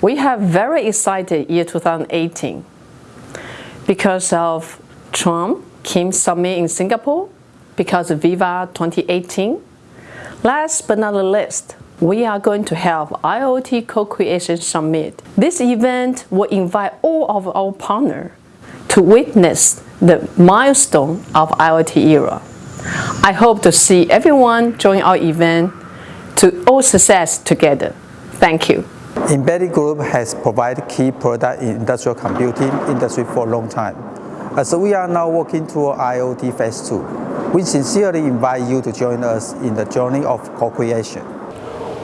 We have very excited year 2018 because of Trump, Kim Summit in Singapore, because of Viva 2018. Last but not the least, we are going to have IoT Co-Creation Summit. This event will invite all of our partners to witness the milestone of IoT era. I hope to see everyone join our event to all success together. Thank you. Embedded Group has provided key product in industrial computing industry for a long time. As we are now working toward IoT Phase 2, we sincerely invite you to join us in the journey of co-creation.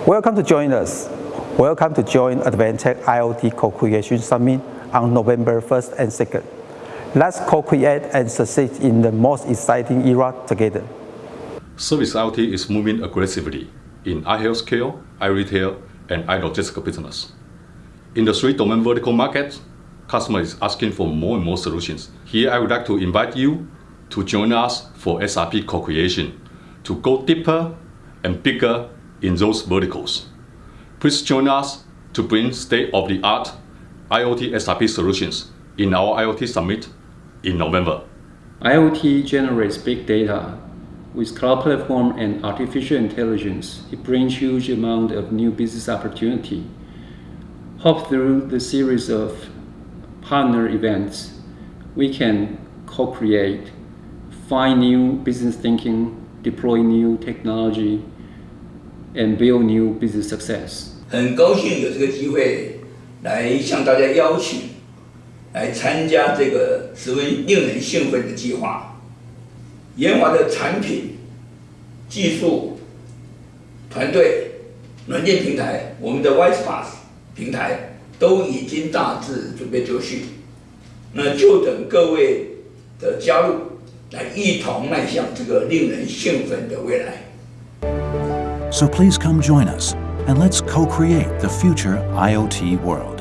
Welcome to join us. Welcome to join Advantech IoT Co-Creation Summit on November 1st and 2nd. Let's co-create and succeed in the most exciting era together. Service IoT is moving aggressively in i-healthcare, i-retail, and i-logistics business. In the three domain vertical markets, customer is asking for more and more solutions. Here I would like to invite you to join us for SRP co-creation to go deeper and bigger in those verticals. Please join us to bring state-of-the-art IoT SRP solutions in our IoT Summit in November. IoT generates big data. With cloud platform and artificial intelligence, it brings huge amount of new business opportunity. Hope through the series of partner events, we can co-create, find new business thinking, deploy new technology, and build new business success. 很高兴有这个机会来向大家邀请来参加这个十分令人兴奋的计划。 研发的产品、技术团队、软件平台，我们的 WisePass 平台都已经大致准备就绪，那就等各位的加入，来一同迈向这个令人兴奋的未来。So please come join us and let's co-create the future IoT world.